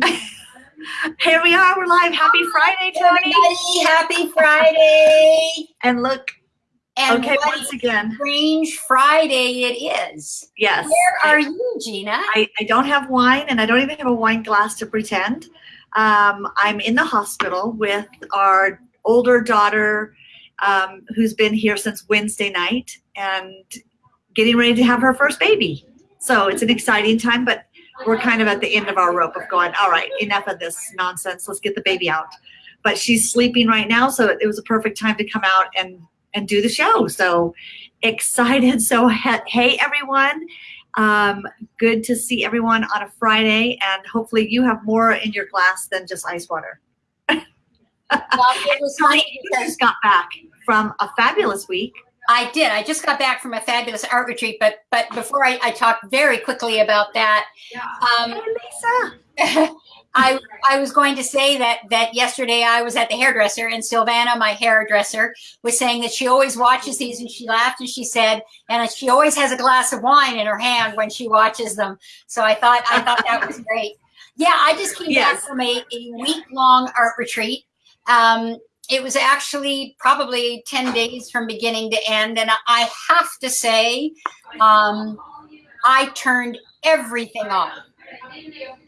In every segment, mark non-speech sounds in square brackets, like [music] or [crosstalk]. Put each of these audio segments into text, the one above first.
[laughs] Here we are. We're live. Happy Friday, Tony. Everybody, happy Friday. And look, And okay, what once again, strange Friday it is. yes. Where are you, Gina? I, I don't have wine and I don't even have a wine glass to pretend. Um, I'm in the hospital with our older daughter um, who's been here since Wednesday night and getting ready to have her first baby. So it's an exciting time, but we're kind of at the end of our rope of going, all right, enough of this nonsense. Let's get the baby out. But she's sleeping right now, so it was a perfect time to come out and and do the show. So excited. [laughs] So hey everyone. Um, good to see everyone on a Friday, and hopefully you have more in your glass than just ice water. [laughs] Well, it was funny because just got back from a fabulous week. I did. I just got back from a fabulous art retreat, but but before I, I talk very quickly about that, um, Hey, Lisa. [laughs] I I was going to say that that yesterday I was at the hairdresser and Silvana, my hairdresser, was saying that she always watches these and she laughed and she said, and she always has a glass of wine in her hand when she watches them. So I thought I thought that was [laughs] great. Yeah, I just came Yes. back from a, a week long art retreat. Um, it was actually probably 10 days from beginning to end. And I have to say, um, I turned everything off.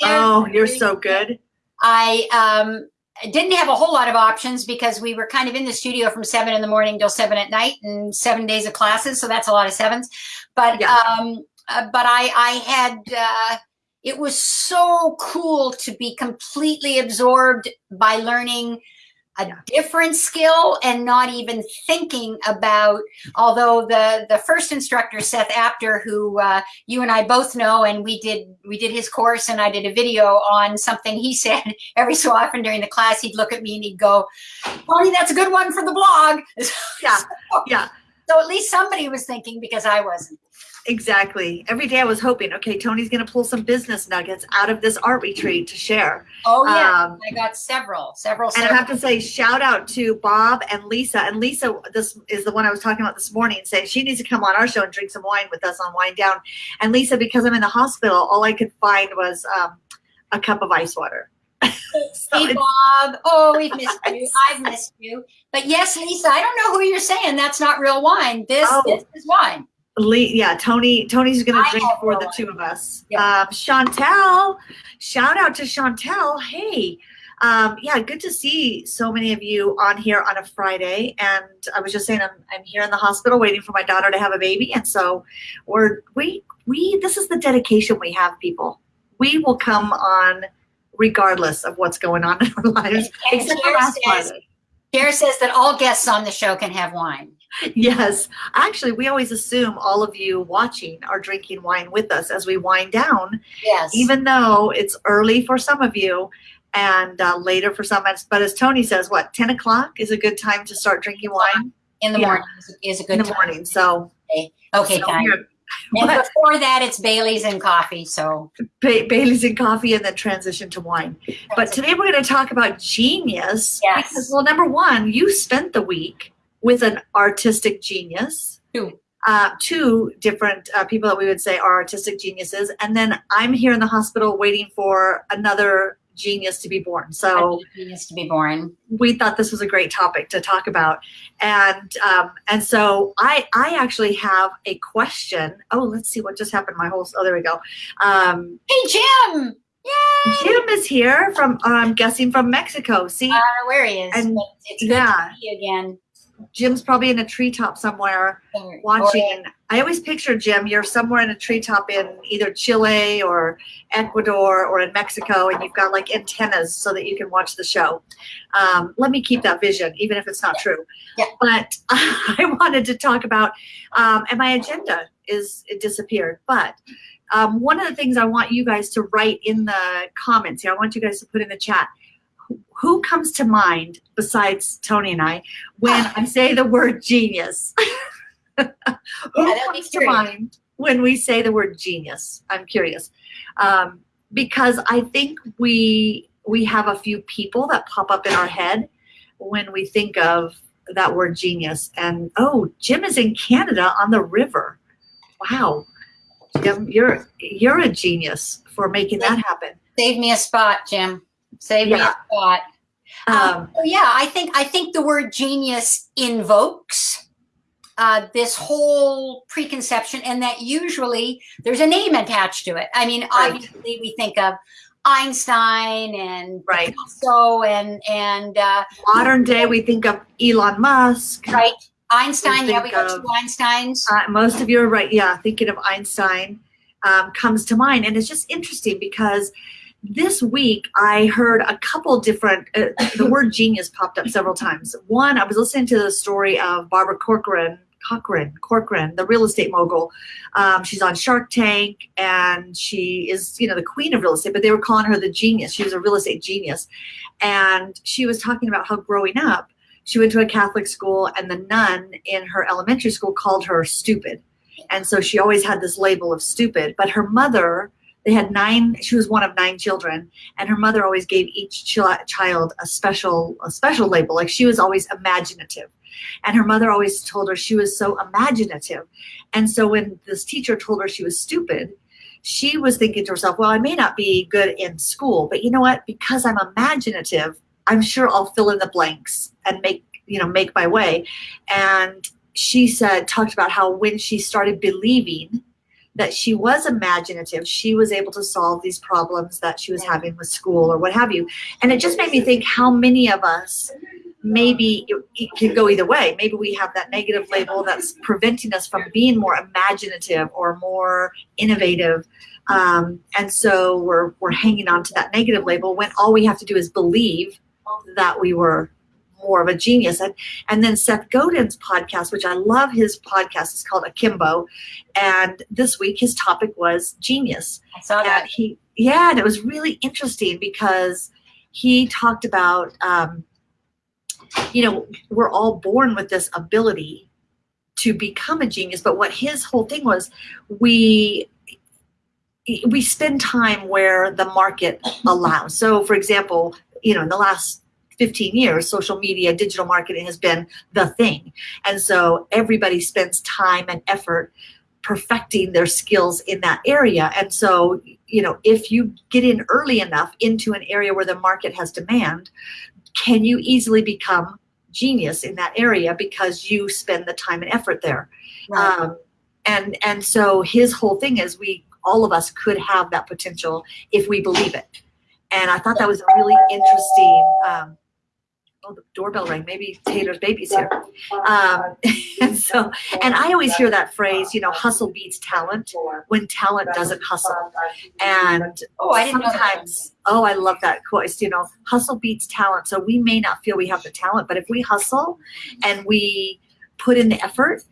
Oh, you're so good. I um, didn't have a whole lot of options because we were kind of in the studio from seven in the morning till seven at night and seven days of classes. So that's a lot of sevens. But Yeah. um, uh, but I I had uh, it was so cool to be completely absorbed by learning a Yeah. different skill and not even thinking about although the the first instructor seth apter who uh, you and i both know and we did we did his course and i did a video on something he [laughs] said every so often during the class he'd look at me and he'd go Bonnie, that's a good one for the blog [laughs] Yeah, yeah. so at least somebody was thinking because i wasn't Exactly. Every day I was hoping, okay, Tony's going to pull some business nuggets out of this art retreat to share. oh yeah Um, i got several several And I have to say, shout out to Bob and Lisa. And Lisa, this is the one I was talking about this morning, saying she needs to come on our show and drink some wine with us on Wine Down. And Lisa, because I'm in the hospital, all I could find was um, a cup of ice water. [laughs] So Hey Bob, oh we've missed [laughs] you. I've missed you. But yes, Lisa, I don't know who you're saying. That's not real wine. This, Oh. this is wine. Lee, yeah, Tony. Tony's going to drink for the two of us. Yeah. Um, Chantel, shout out to Chantel. Hey, um, yeah, good to see so many of you on here on a Friday. And I was just saying, I'm, I'm here in the hospital waiting for my daughter to have a baby, and so we're we we this is the dedication we have, people. We will come on regardless of what's going on in our lives. And Claire last says- Friday. Says that all guests on the show can have wine. Yes, actually, we always assume all of you watching are drinking wine with us as we wind down. Yes. even though it's early for some of you and uh, later for some. But as Tony says, what, 10 o'clock is a good time to start drinking wine in the yeah. morning is, a good in the time. morning. So, Okay, so And what? before that, it's Bailey's and coffee. So Ba- Bailey's and coffee and then transition to wine. But today we're going to talk about genius. Yes. Because, well, number one, you spent the week with an artistic genius. Two. Uh, two different uh, people that we would say are artistic geniuses. And then I'm here in the hospital waiting for another genius to be born. So, needs to be born. we thought this was a great topic to talk about and um, and so i i actually have a question oh let's see what just happened my whole oh there we go um, Hey, Jim. Yay! jim is here from i'm guessing from mexico see I don't know where he is. And- it's good yeah. to see you again. Jim's probably in a treetop somewhere Or- watching. i always picture jim you're somewhere in a treetop in either chile or ecuador or in mexico and you've got like antennas so that you can watch the show. Um, let me keep that vision even if it's not true. Yeah. but [laughs] i wanted to talk about um, and my agenda is it disappeared. But um, one of the things i want you guys to write in the comments here i want you guys to put in the chat who- comes to mind besides tony and i when i say the word genius [laughs] who that'd comes to mind when we say the word genius? I'm curious, um, because I think we we have a few people that pop up in our head when we think of that word genius. And oh, Jim is in Canada on the river. Wow, Jim, you're you're a genius for making that happen. Save me a spot, Jim. Save me Yeah. a spot. Um, Um, so yeah, I think I think the word genius invokes uh, this whole preconception, and that usually there's a name attached to it. I mean, Right. obviously we think of Einstein and right. Picasso and and uh, Modern day, we think of Elon Musk. right Einstein. Yeah, we go to Einstein's. Uh, most of you are right. Yeah, thinking of Einstein um, comes to mind, and it's just interesting because this week I heard a couple different. Uh, the word [laughs] genius popped up several times. One, I was listening to the story of Barbara Corcoran. Cochran, Corcoran, the real estate mogul. Um, she's on Shark Tank, and she is, you know, the queen of real estate. But they were calling her the genius. She was a real estate genius, and she was talking about how growing up, she went to a Catholic school, and the nun in her elementary school called her stupid. And so she always had this label of stupid. But her mother, they had nine, she was one of nine children, and her mother always gave each chil- child a special, a special label. Like she was always imaginative. And her mother always told her she was so imaginative. And so when this teacher told her she was stupid, she was thinking to herself, well, I may not be good in school, but you know what? Because I'm imaginative, I'm sure I'll fill in the blanks and make, you know, make my way. And she said, talked about how when she started believing that she was imaginative, she was able to solve these problems that she was having with school or what have you. And it just made me think how many of us maybe it, it can go either way. Maybe we have that negative label that's preventing us from being more imaginative or more innovative. Um, and so we're, we're hanging on to that negative label when all we have to do is believe that we were more of a genius. And, and then Seth Godin's podcast, which I love his podcast, is called Akimbo. And this week his topic was genius. I saw And that. he, yeah, and it was really interesting because he talked about, um, you know, we're all born with this ability to become a genius. But what his whole thing was, we we spend time where the market [laughs] allows. So, for example, you know, in the last 15 years, social media, digital marketing has been the thing. And so everybody spends time and effort perfecting their skills in that area. And so, you know, if you get in early enough into an area where the market has demand, can you easily become genius in that area because you spend the time and effort there? Right. Um, and and so his whole thing is we all of us could have that potential if we believe it. And I thought that was a really interesting. Um, oh, the doorbell rang. Maybe Taylor's baby's here. Um, [laughs] and so, and I always hear that phrase, you know, hustle beats talent when talent doesn't hustle. And oh, I didn't know sometimes, oh, I love that quote. You know, hustle beats talent. So we may not feel we have the talent, but if we hustle and we put in the effort,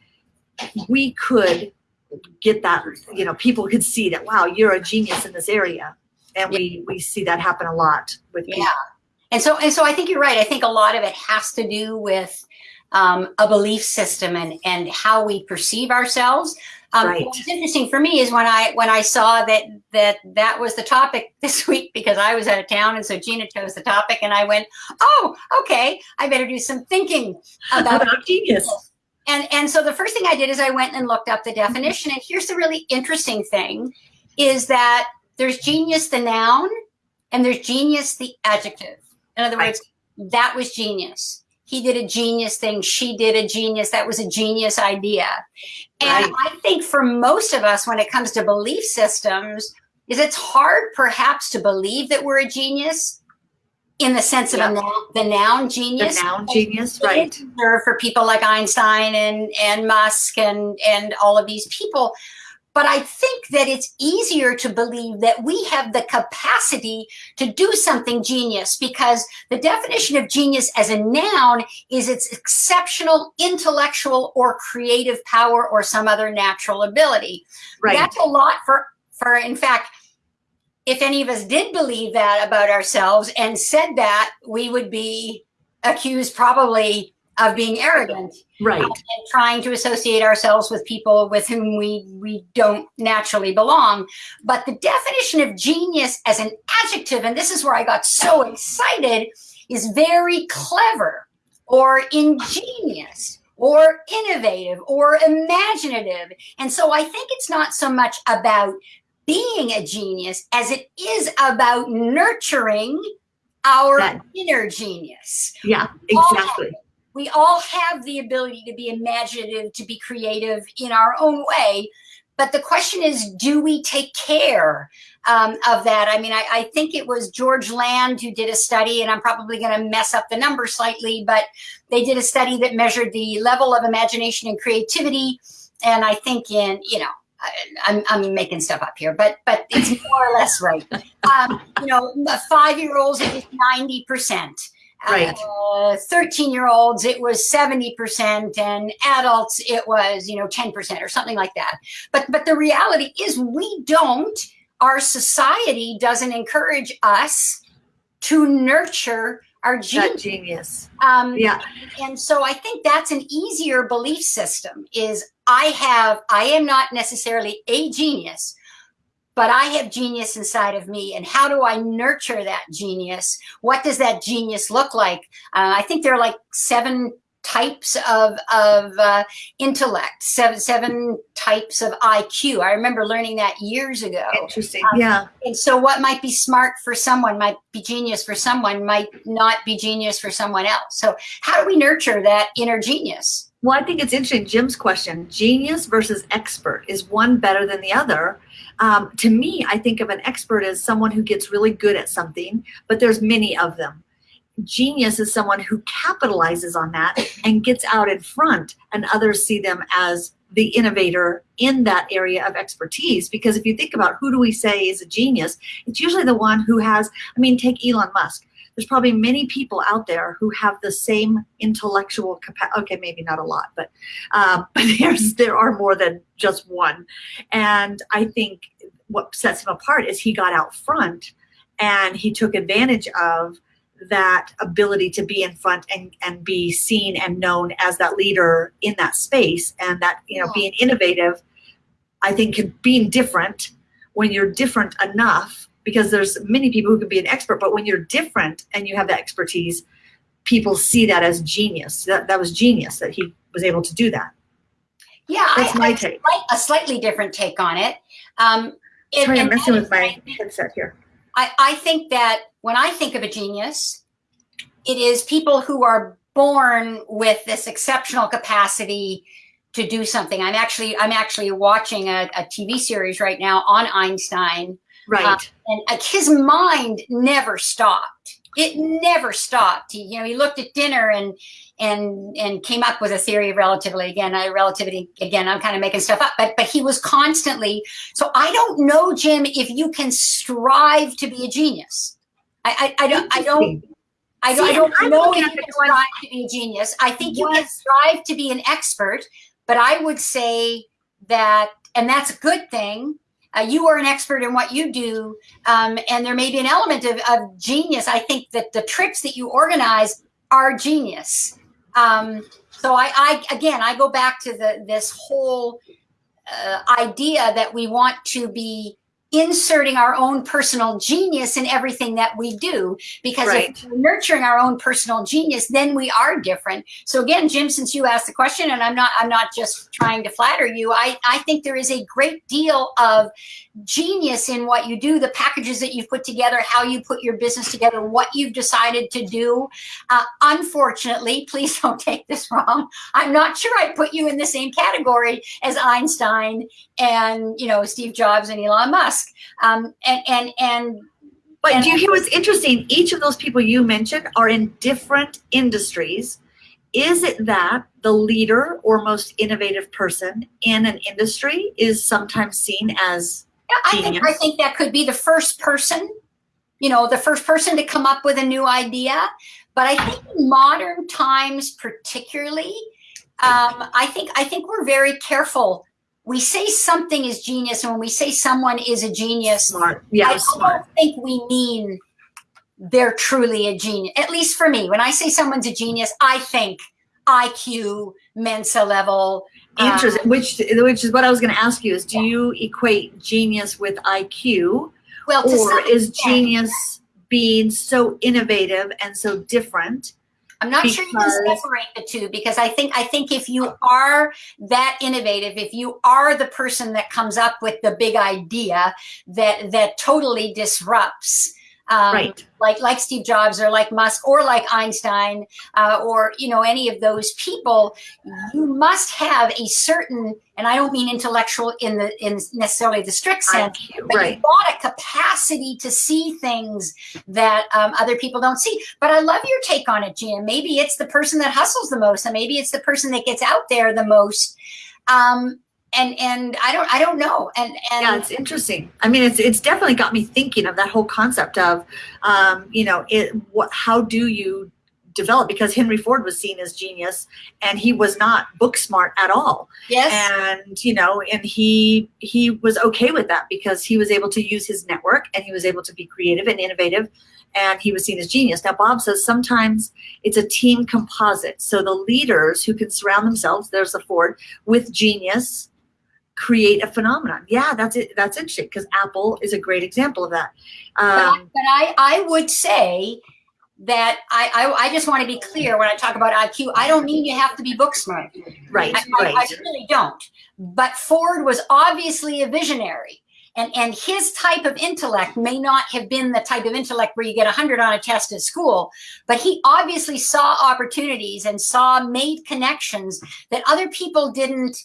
we could get that. You know, people could see that. Wow, you're a genius in this area, and we we see that happen a lot with people. Yeah. And so, and so I think you're right. I think a lot of it has to do with um, a belief system and, and how we perceive ourselves. Um, Right. What's interesting for me is when I when I saw that that that was the topic [laughs] this week because I was out of town and so Gina chose the topic and I went, oh, okay, I better do some thinking about About genius. and and so the first thing I did is I went and looked up the definition. And here's the really interesting thing: is that there's genius the noun, and there's genius the adjective. In other words, that was genius. He did a genius thing. She did a genius. That was a genius idea. And Right. I think for most of us, when it comes to belief systems, is it's hard perhaps to believe that we're a genius in the sense of a noun, the noun The genius noun genius, right? for people like Einstein and and Musk and and all of these people. But I think that it's easier to believe that we have the capacity to do something genius because the definition of genius as a noun is its exceptional intellectual or creative power or some other natural ability. Right. That's a lot for for in fact if any of us did believe that about ourselves and said that, we would be accused probably of being arrogant Right. and trying to associate ourselves with people with whom we we don't naturally belong. But the definition of genius as an adjective, and this is where I got so excited, is very clever or ingenious or innovative or imaginative. And so I think it's not so much about being a genius as it is about nurturing our That- inner genius. Yeah, exactly. We all have the ability to be imaginative, to be creative in our own way. But the question is, do we take care um, of that? I mean, I, I think it was George Land who did a study, and I'm probably going to mess up the number slightly, but they did a study that measured the level of imagination and creativity. And I think in, you know, I, I'm, I'm making stuff up here, but but it's more or less right. [laughs] Um, you know, five year olds it was ninety percent. Right. Thirteen year olds it was seventy percent, and adults it was you know ten percent or something like that. But but the reality is we don't. Our society doesn't encourage us to nurture our That genius. Um, Yeah. and so I think that's an easier belief system is I have, I am not necessarily a genius, but I have genius inside of me. And how do I nurture that genius? What does that genius look like? Uh, I think there are like seven types of, of uh, intellect, seven, seven types of IQ. I remember learning that years ago. Interesting. Um, Yeah. And so what might be smart for someone might be genius for someone, might not be genius for someone else. So how do we nurture that inner genius? Well, I think it's interesting. Jim's question genius versus expert is one better than the other? Um, to me, I think of an expert as someone who gets really good at something, but there's many of them. Genius is someone who capitalizes on that and gets out in front, and others see them as the innovator in that area of expertise. Because if you think about who do we say is a genius, it's usually the one who has, I mean, take Elon Musk there's probably many people out there who have the same intellectual capacity. Okay, maybe not a lot, but um, but [laughs] there's there are more than just one. And I think what sets him apart is he got out front and he took advantage of that ability to be in front and, and be seen and known as that leader in that space and that you know Yeah. being innovative i think can, being different when you're different enough because there's many people who can be an expert but when you're different and you have that expertise people see that as genius that, that was genius that he was able to do that Yeah, that's I, my I take a slightly different take on it. Um, and- sorry i'm messing with my headset here I, I think that when I think of a genius, it is people who are born with this exceptional capacity to do something. I'm actually I'm actually watching a, a TV series right now on Einstein, right and uh, his mind never stopped. It never stopped. He, you know, he looked at dinner and and and came up with a theory of relativity. Again, I relativity. Again, I'm kind of making stuff up, but but he was constantly. So I don't know, Jim, if you can strive to be a genius. I I, I don't I don't I don't, See, I don't know if you can strive to be a genius. I think you can strive to be an expert, but I would say that, and that's a good thing. Uh, you are an expert in what you do, um, and there may be an element of, of genius. I think that the trips that you organize are genius. Um, so I, I, again, I go back to the this whole uh, idea that we want to be inserting our own personal genius in everything that we do because Right. if we're nurturing our own personal genius then we are different. So again jim since you asked the question and i'm not i'm not just trying to flatter you i i think there is a great deal of genius in what you do the packages that you've put together how you put your business together what you've decided to do. Uh, unfortunately [laughs] please don't take this wrong i'm not sure i put you in the same category as einstein and you know steve jobs and elon musk um, and and and But And- do you hear what's interesting? Each of those people you mentioned are in different industries. Is it that the leader or most innovative person in an industry is sometimes seen as Yeah, I think I think that could be the first person, you know, the first person to come up with a new idea. But I think in modern times, particularly, um, I think I think we're very careful. We say something is genius, and when we say someone is a genius, smart? Yeah, I, smart. don't think we mean they're truly a genius. At least for me, when I say someone's a genius, I think IQ, Mensa level. um, Interesting. Which which is what I was going to ask you is do you equate genius with IQ well, to or is extent. genius being so innovative and so different I'm not sure you can separate the two because I think I think if you are that innovative, if you are the person that comes up with the big idea that that totally disrupts, um, right. like like Steve Jobs or like Musk or like Einstein uh, or you know any of those people, you must have a certain, and I don't mean intellectual in the in necessarily the strict sense, but right. you've got a capacity to see things that um, other people don't see. But I love your take on it, Jim. Maybe it's the person that hustles the most, and maybe it's the person that gets out there the most. Um, and and I don't I don't know. And and yeah, it's interesting. I mean, it's it's definitely got me thinking of that whole concept of, um, you know, it. What? How do you develop? Because Henry Ford was seen as genius, and he was not book smart at all. yes, And you know, and he he was okay with that because he was able to use his network, and he was able to be creative and innovative, and he was seen as genius. Now, Bob says sometimes it's a team composite. So the leaders who can surround themselves, there's the Ford, with genius create a phenomenon. Yeah, that's it. That's interesting because Apple is a great example of that. but, I, Um, but I I would say that I, I I just want to be clear when I talk about IQ. I don't mean you have to be book smart. right, I, I, I really don't. But Ford was obviously a visionary. And, and his type of intellect may not have been the type of intellect where you get 100 on a test at school, but he obviously saw opportunities and saw made connections that other people didn't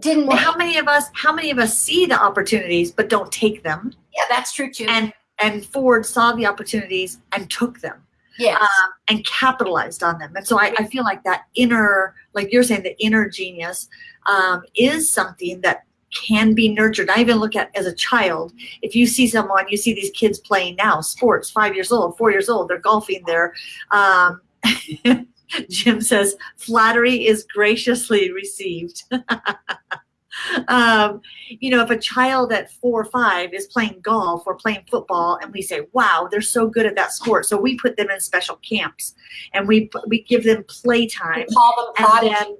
didn't Well, how many of us? How many of us see the opportunities but don't take them? Yeah, that's true too. And and Ford saw the opportunities and took them. yes. um, and capitalized on them. And so I, I feel like that inner, like you're saying, the inner genius um, is something that can be nurtured. I even look at as a child, if you see someone, you see these kids playing now, sports, five years old, four years old, they're golfing, they're, um, [laughs] [laughs] Jim says, flattery is graciously received. [laughs] um, you know, if a child at four or five is playing golf or playing football, and we say, "Wow, they're so good at that sport," so we put them in special camps, and we we give them playtime, we call them prodigy.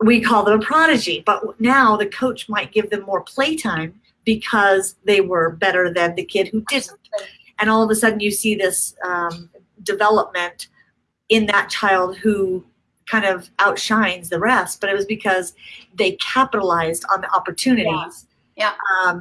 we call them a prodigy. But now the coach might give them more playtime because they were better than the kid who didn't, and all of a sudden you see this um, development in that child who kind of outshines the rest but it was because they capitalized on the opportunities Yeah. um,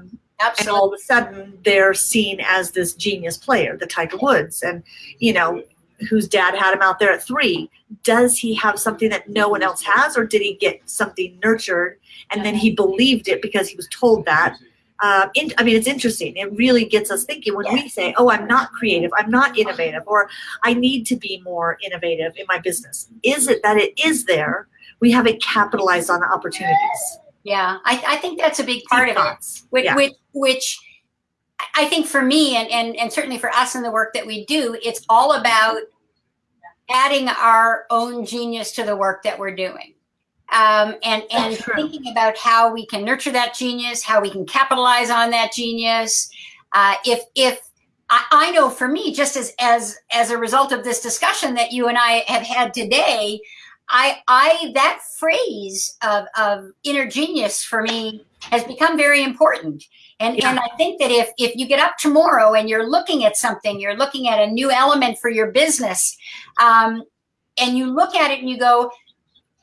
and all of a sudden they're seen as this genius player the tiger woods. And you know whose dad had him out there at three. Does he have something that no one else has or did he get something nurtured and then he believed it because he was told that uh, in, I mean, it's interesting. It really gets us thinking when we say, "Oh, I'm not creative. I'm not innovative," or "I need to be more innovative in my business." Is it that it is there? We haven't capitalized on the opportunities. Yeah, I, I think that's a big part of it. Which, Yeah. which, which I think for me and, and, and certainly for us in the work that we do, it's all about adding our own genius to the work that we're doing. Um, and and thinking about how we can nurture that genius, how we can capitalize on that genius. Uh, if if I, I know for me, just as as as a result of this discussion that you and I have had today, I I that phrase of of inner genius for me has become very important. And Yeah. and I think that if if you get up tomorrow and you're looking at something, you're looking at a new element for your business, um, and you look at it and you go,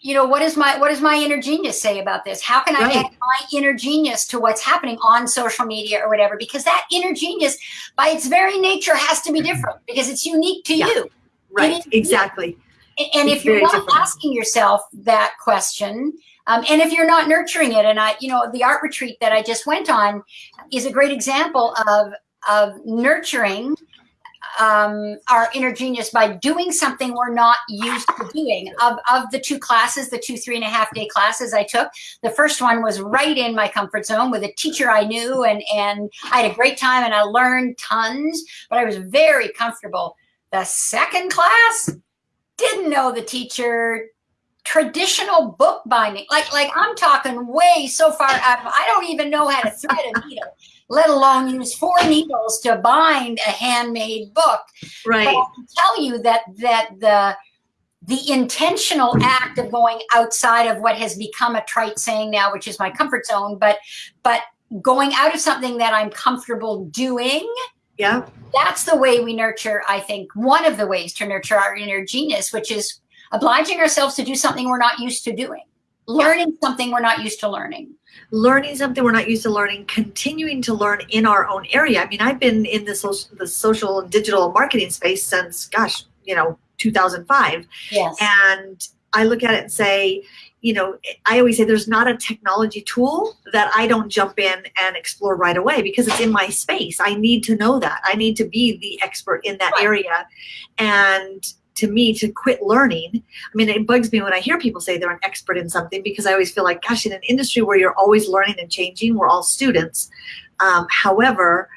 you know, what is my what does my inner genius say about this? How can I Right. add my inner genius to what's happening on social media or whatever? Because that inner genius, by its very nature, has to be different because it's unique to Yeah. you. Right. Exactly. And- And It's if you're not different. asking yourself that question, um, and if you're not nurturing it, and I, you know, the art retreat that I just went on is a great example of of nurturing um, our inner genius by doing something we're not used to doing. Of of the two classes, the two three and a half day classes I took, the first one was right in my comfort zone with a teacher I knew, and and I had a great time and I learned tons, but I was very comfortable. The second class didn't know the teacher traditional book binding like like i'm talking way so far out i don't even know how to thread a needle let alone use four needles to bind a handmade book but Right. i can tell you that that the the intentional act of going outside of what has become a trite saying now which is my comfort zone but but going out of something that i'm comfortable doing Yeah. that's the way we nurture i think one of the ways to nurture our inner genius which is obliging ourselves to do something we're not used to doing, learning something we're not used to learning. Learning something we're not used to learning, continuing to learn in our own area. I mean, I've been in the social, the social and digital marketing space since, gosh, you know, 2005. Yes. And I look at it and say, you know, I always say there's not a technology tool that I don't jump in and explore right away because it's in my space. I need to know that. I need to be the expert in that Right. area. And to me, to quit learning, I mean, it bugs me when I hear people say they're an expert in something because I always feel like, gosh, in an industry where you're always learning and changing, we're all students. Um, however,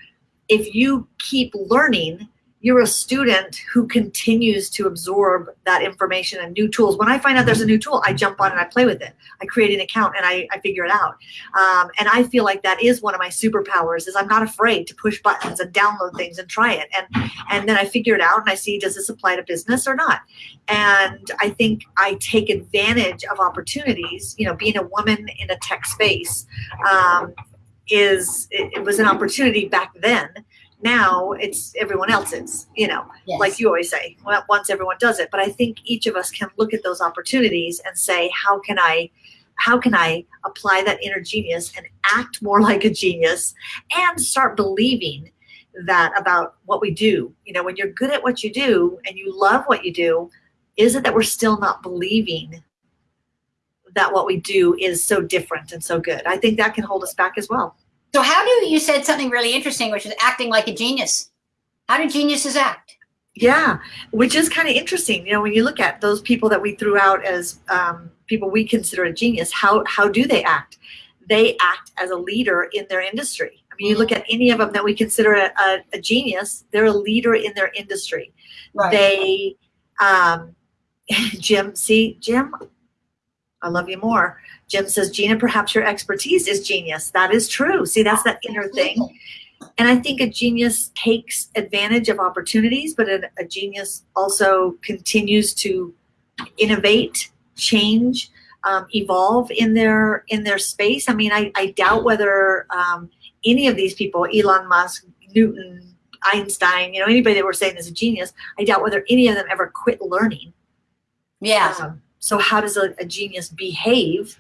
if you keep learning, you're a student who continues to absorb that information and new tools. When I find out there's a new tool, I jump on and I play with it. I create an account and I, I figure it out. Um, and I feel like that is one of my superpowers is I'm not afraid to push buttons and download things and try it. And, and then I figure it out and I see, does this apply to business or not? And I think I take advantage of opportunities, you know, being a woman in a tech space um, is, it, it was an opportunity back then now it's everyone else's you know Yes. like you always say well, once everyone does it. But i think each of us can look at those opportunities and say how can i how can i apply that inner genius and act more [laughs] like a genius and start believing that about what we do? You know when you're good at what you do and you love what you do is it that we're still not believing that what we do is so different and so good? I think that can hold us back as well So how do you said something really interesting, which is acting like a genius? How do geniuses act? Yeah, which is kind of interesting. You know, when you look at those people that we threw out as um, people we consider a genius, how how do they act? They act as a leader in their industry. I mean, you look at any of them that we consider a, a, a genius; they're a leader in their industry. Right. They, um, [laughs] Jim, see, Jim, I love you more. Jim says, Gina, perhaps your expertise is genius. That is true. See, that's that inner thing. And I think a genius takes advantage of opportunities, but a, a genius also continues to innovate, change, um, evolve in their in their space. I mean, I, I doubt whether um, any of these people, Elon Musk, Newton, Einstein, you know, anybody that we're saying is a genius, I doubt whether any of them ever quit learning. Yeah. Um, so how does a, a genius behave?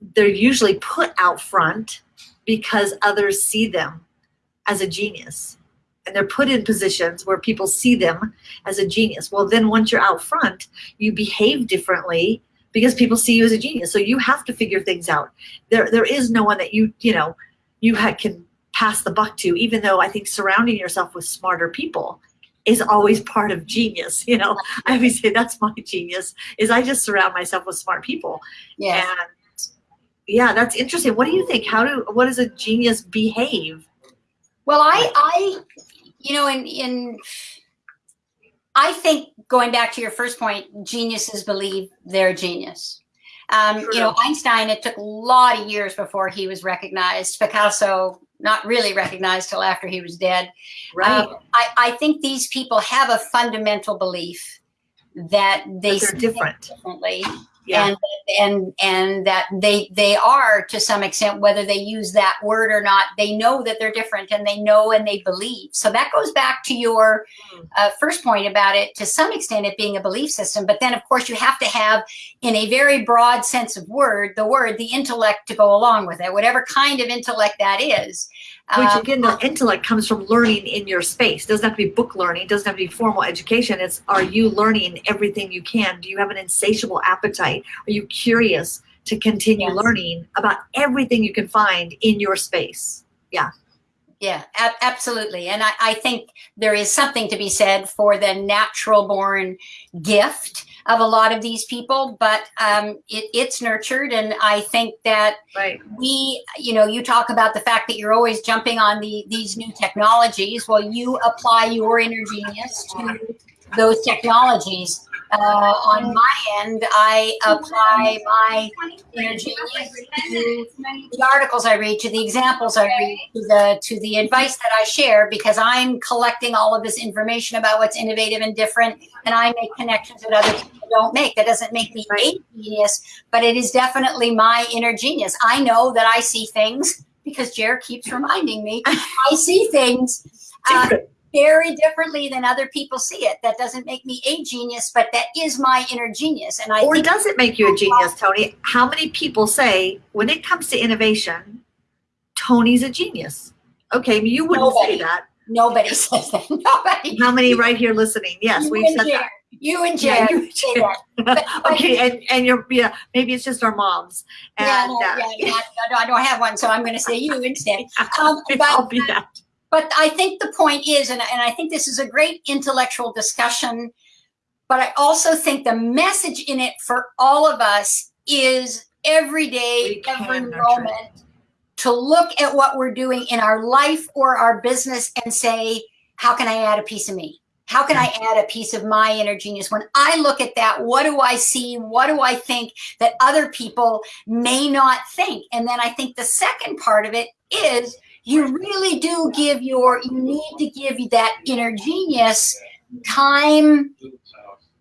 They're usually put out front because others see them as a genius. And they're put in positions where people see them as a genius. Well, then once you're out front, you behave differently because people see you as a genius. So you have to figure things out. There, there is no one that you, you know, you ha- can pass the buck to, even though I think surrounding yourself with smarter people is always part of genius. You know, I always say that's my genius is I just surround myself with smart people. Yeah. And yeah, that's interesting. What do you think? How do what does a genius behave? Well, I, I, you know, in in, I think going back to your first point, geniuses believe they're genius. Um, you know, Einstein. It took a lot of years before he was recognized. Picasso, not really recognized till after he was dead. Right. Um, I, I think these people have a fundamental belief that they That they're different. differently yeah. and and and that they they are to some extent whether they use that word or not they know that they're different and they know and they believe so that goes back to your Mm. uh, first point about it to some extent it being a belief system but then of course you have to have in a very broad sense of word the word the intellect to go along with it whatever kind of intellect that is Which Um, again, the intellect comes from learning in your space. Doesn't have to be book learning. Doesn't have to be formal education. It's are you learning everything you can? Do you have an insatiable appetite? Are you curious to continue Yes. learning about everything you can find in your space? Yeah, ab- absolutely. And I, I think there is something to be said for the natural born gift of a lot of these people, but um, it, it's nurtured. And I think that Right. we, you know, you talk about the fact that you're always jumping on the these new technologies. Well, you apply your inner genius to those technologies. Uh, on my end, I apply my inner genius to the articles I read, to the examples I read, to the to the advice that I share, because I'm collecting all of this information about what's innovative and different, and I make connections that other people don't make. That doesn't make me a genius, but it is definitely my inner genius. I know that I see things because Jer keeps reminding me. [laughs] I see things uh, very differently than other people see it. That doesn't make me a genius, but that is my inner genius. And I or think does it make you a genius, Tony? How many people say when it comes to innovation, Tony's a genius? Okay, you wouldn't Nobody. say that. nobody [laughs] says that. Nobody. How many right here listening? Yes, you we've said Jan, that. You and Yeah, you- say that. But- [laughs] but- okay, and and you're yeah, maybe it's just our moms. And yeah, no, uh, yeah, yeah, I don't have one, so I'm going to say you instead. [laughs] Um, I'll be that. But I think the point is, and, and I think this is a great intellectual discussion, but I also think the message in it for all of us is every day, every moment, to look at what we're doing in our life or our business and say, how can I add a piece of me? How can I add a piece of my inner genius? When I look at that, what do I see? What do I think that other people may not think? And then I think the second part of it is you really do give your, you need to give that inner genius time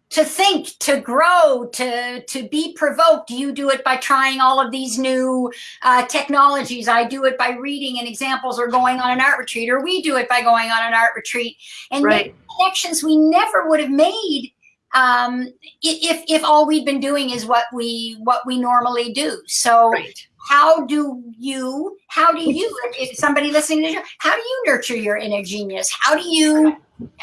to think, to grow, to to be provoked. You do it by trying all of these new uh, technologies. I do it by reading and examples or going on an art retreat, or we do it by going on an art retreat and Right. connections we never would have made um, if if all we'd been doing is what we what we normally do. So Right. How do you how do you [laughs] somebody listening to you how do you nurture your inner genius how do you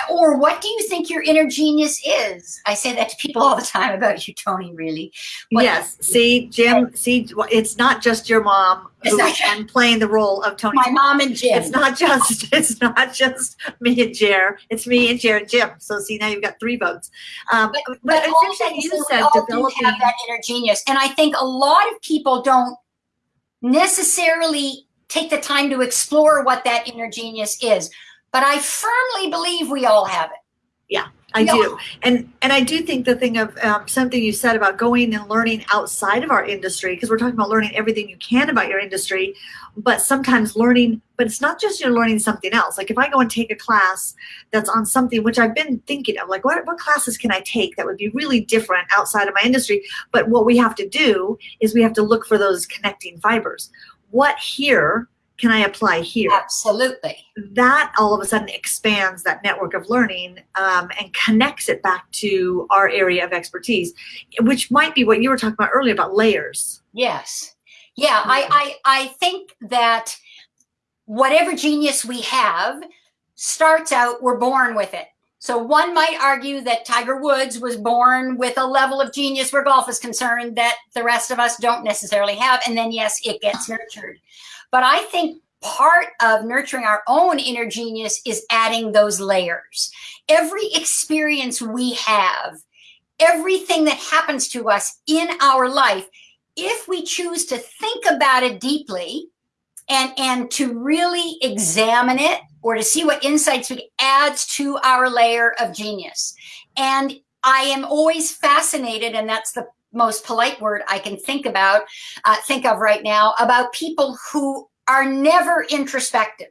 or what do you think your inner genius is i say that to people all the time about you tony really What- yes. See, Jim. See, it's not just your mom It's who not- I'm playing the role of Tony. my mom and jim It's not just [laughs] it's not just me and Jer. It's me and Jer and Jim. So see now you've got three votes. Um, but, but, but all it's interesting you said developing. have that inner genius and i think a lot of people don't necessarily take the time to explore what that inner genius is. But i firmly believe we all have it I Yeah. do, and and I do think the thing of um, something you said about going and learning outside of our industry, because we're talking about learning everything you can about your industry, but sometimes learning, but it's not just you're learning something else. Like if I go and take a class that's on something which I've been thinking of, like what what classes can I take that would be really different outside of my industry? But what we have to do is we have to look for those connecting fibers. What here can I apply here? absolutely that all of a sudden expands that network of learning um, and connects it back to our area of expertise, which might be what you were talking about earlier about layers. Yes. Yeah, I, I I think that whatever genius we have starts out, we're born with it. So one might argue that Tiger Woods was born with a level of genius where golf is concerned that the rest of us don't necessarily have. And then yes, it gets nurtured. But I think part of nurturing our own inner genius is adding those layers. Every experience we have, everything that happens to us in our life if we choose to think about it deeply and and to really examine it or to see what insights we adds to our layer of genius. And i am always fascinated and that's the most polite word i can think about uh, think of right now about people who are never introspective.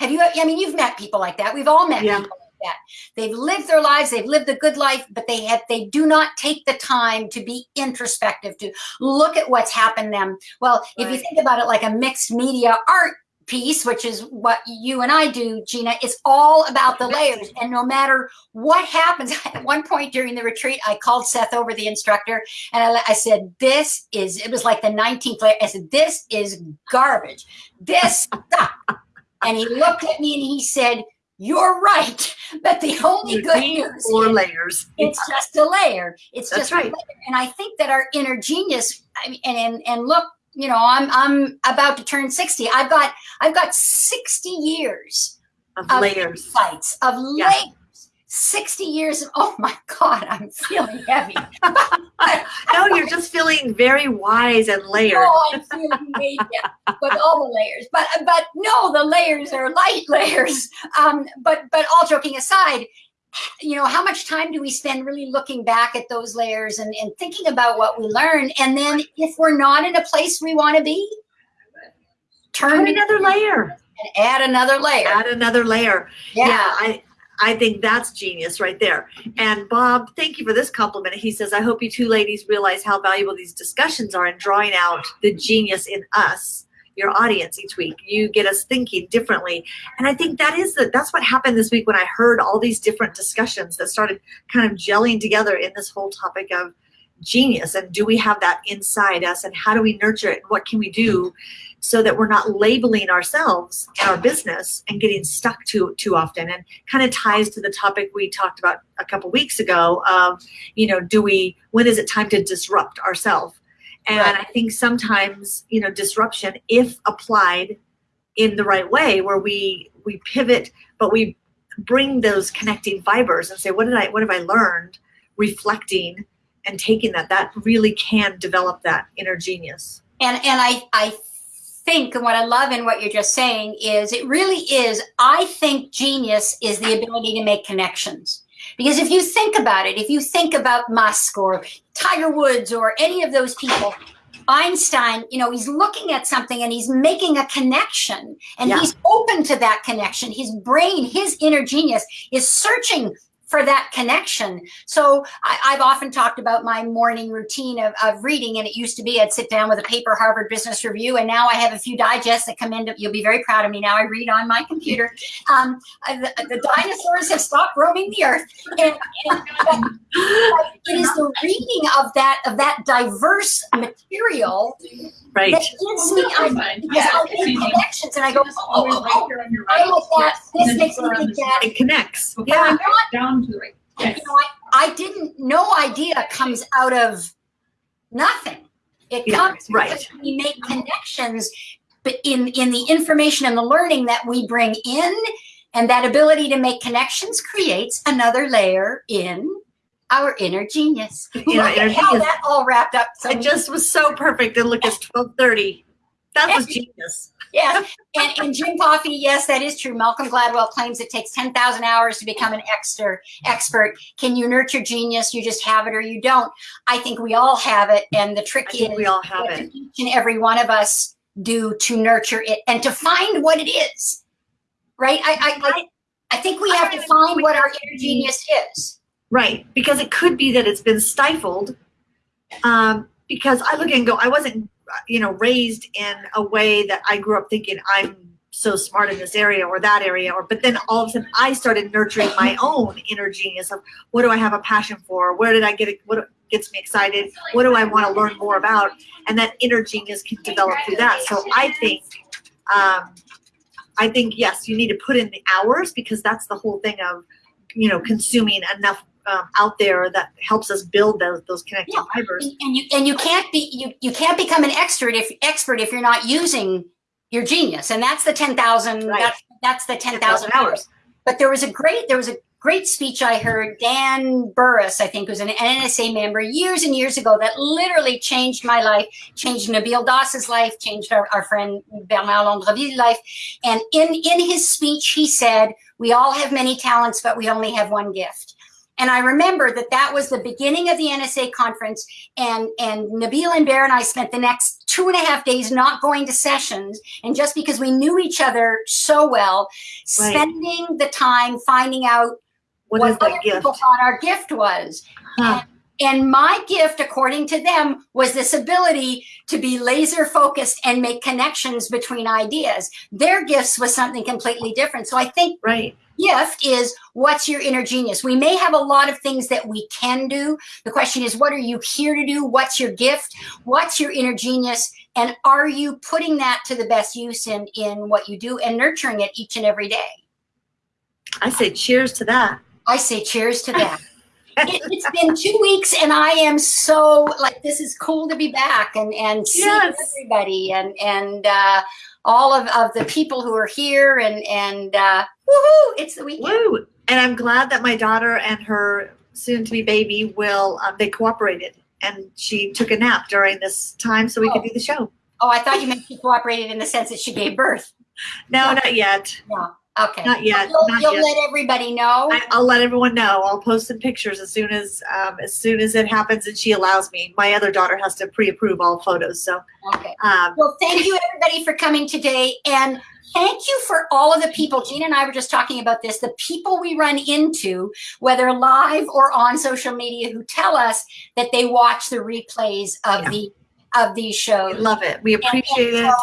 Have you i mean you've met people like that. We've all met Yeah. people that. They've lived their lives they've lived a good life but they have they do not take the time to be introspective to look at what's happened them. Well if you think about it like a mixed media art piece which is what you and i do gina it's all about the layers. And no matter what happens [laughs] at one point during the retreat i called seth over the instructor and i, I said this is it was like the 19th layer i said this is garbage. This sucks." and he looked at me and he said you're right [laughs] but the only You good news Four is layers. it's just a layer. It's That's just right. a layer. And I think that our inner genius, I mean, and, and and look, you know, I'm I'm about to turn 60. I've got I've got 60 years of of layers. insights of Yeah. layers. 60 years of [laughs] oh my God, I'm feeling heavy. [laughs] No, you're just feeling very wise and layered. Oh, I'm feeling weighty, [laughs] but all the layers. But but no, the layers are light layers. Um, but but all joking aside, you know, how much time do we spend really looking back at those layers and, and thinking about what we learned? And then if we're not in a place we want to be, turn it another layer. and add another layer. Add another layer. Yeah. yeah I I think that's genius right there. And Bob, thank you for this compliment. He says, I hope you two ladies realize how valuable these discussions are in drawing out the genius in us. your audience each week. You get us thinking differently. And I think that is the, that's what happened this week when I heard all these different discussions that started kind of gelling together in this whole topic of genius and do we have that inside us and how do we nurture it and what can we do so that we're not labeling ourselves and our business and getting stuck too too often and kind of ties to the topic we talked about a couple weeks ago of you know do we when is it time to disrupt ourselves and Right. i think sometimes you know disruption if applied in the right way where we we pivot but we bring those connecting fibers and say what did i what have i learned reflecting and taking that that really can develop that inner genius and and I I think and what I love in what you're just saying is it really is I think genius is the ability to make connections. Because if you think about it, if you think about Musk or Tiger Woods or any of those people, Einstein, you know, he's looking at something and he's making a connection and Yeah. he's open to that connection. His brain, his inner genius is searching for that connection. So I, I've often talked about my morning routine of, of reading, and it used to be I'd sit down with a paper, Harvard Business Review, and now I have a few digests that come in. To, you'll be very proud of me now. I read on my computer. Um, uh, the, the dinosaurs have stopped roaming the earth, and, and it is the reading of that of that diverse material right that gives me I, because I make connections, and I go, oh, oh, oh, I like that. This makes me think that. it connects Yeah, yeah I'm not Down to the right. Yes. you know, I, I didn't, no idea comes out of nothing. It Yeah, comes right. we make connections, but in, in the information and the learning that we bring in, and that ability to make connections creates another layer in our inner genius. Look inner how genius. that all wrapped up. So it just was so perfect and look it's 1230 that was genius Yes, and, and Jim Coffey, yes, that is true. Malcolm Gladwell claims it takes 10,000 hours to become an expert. expert. Can you nurture genius? You just have it or you don't. I think we all have it. And the trick is we all have what it each and every one of us do to nurture it and to find what it is. Right? I, I, I, I think we have to find what our inner genius is. right because it could be that it's been stifled um, because i look and go i wasn't you know raised in a way that i grew up thinking i'm so smart in this area or that area or but then all of a sudden i started nurturing my own inner genius of what do i have a passion for? Where did i get it what gets me excited? What do i want to learn more about? And that inner genius can develop through that. So i think um, i think yes you need to put in the hours because that's the whole thing of you know consuming enough um, out there that helps us build those those connecting Yeah. fibers And, and you and you can't be you, you can't become an expert if expert if you're not using your genius. And that's the 10,000 Right. that's that's the 10,000 hours. But there was a great there was a great speech I heard Dan Burrus, I think was an NSA member years and years ago that literally changed my life, changed Nabil Das's life, changed our, our friend Bernard Londreville's life. And in in his speech he said, "We all have many talents, but we only have one gift." And I remember that that was the beginning of the NSA conference, and and Nabil and Bear and I spent the next two and a half days not going to sessions, and just because we knew each other so well, Right. spending the time finding out what what other gift people thought our gift was. Huh. And my gift, according to them, was this ability to be laser focused and make connections between ideas. Their gifts was something completely different. So I think right gift is what's your inner genius. We may have a lot of things that we can do. The question is, what are you here to do? What's your gift? What's your inner genius? And are you putting that to the best use in, in what you do and nurturing it each and every day? i say cheers to that I say cheers to that. [laughs] it, it's been two weeks and I am so like this is cool to be back and and see Yes. everybody and and uh, all of, of the people who are here and and uh, woohoo! It's the weekend. Woo! And I'm glad that my daughter and her soon-to-be baby will. Um, they cooperated, and she took a nap during this time so we could do the show. Oh, I thought you meant she cooperated in the sense that she gave birth. [laughs] No, not yet. No. Okay, Not yet. You'll, Not you'll yet. let everybody know. I, I'll let everyone know. I'll post some pictures as soon as um, as soon as it happens and she allows me. My other daughter has to pre-approve all photos, so okay. um, Well, thank you everybody for coming today. And thank you for all of the people. Gina and I were just talking about this. The people we run into, whether live or on social media, who tell us that they watch the replays of Yeah. the of these shows. love it. We appreciate and it.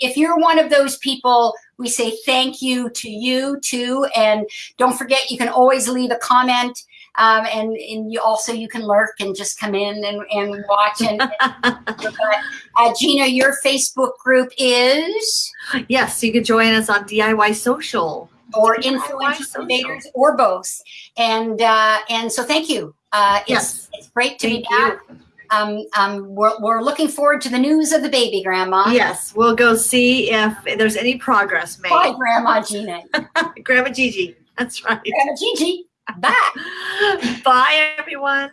if you're one of those people, we say thank you to you too. And don't forget, you can always leave a comment. Um, and, and you also you can lurk and just come in and, and watch and, [laughs] and uh, Gina your Facebook group is? Yes you can join us on DIY social. Or influential or both. And uh, and so thank you. Uh, it's, yes. it's great to thank be back. you. um, um, we're, we're looking forward to the news of the baby grandma. Yes we'll go see if there's any progress made. Bye grandma Gina. [laughs] Grandma Gigi that's right. Grandma Gigi Bye. [laughs] Bye, everyone.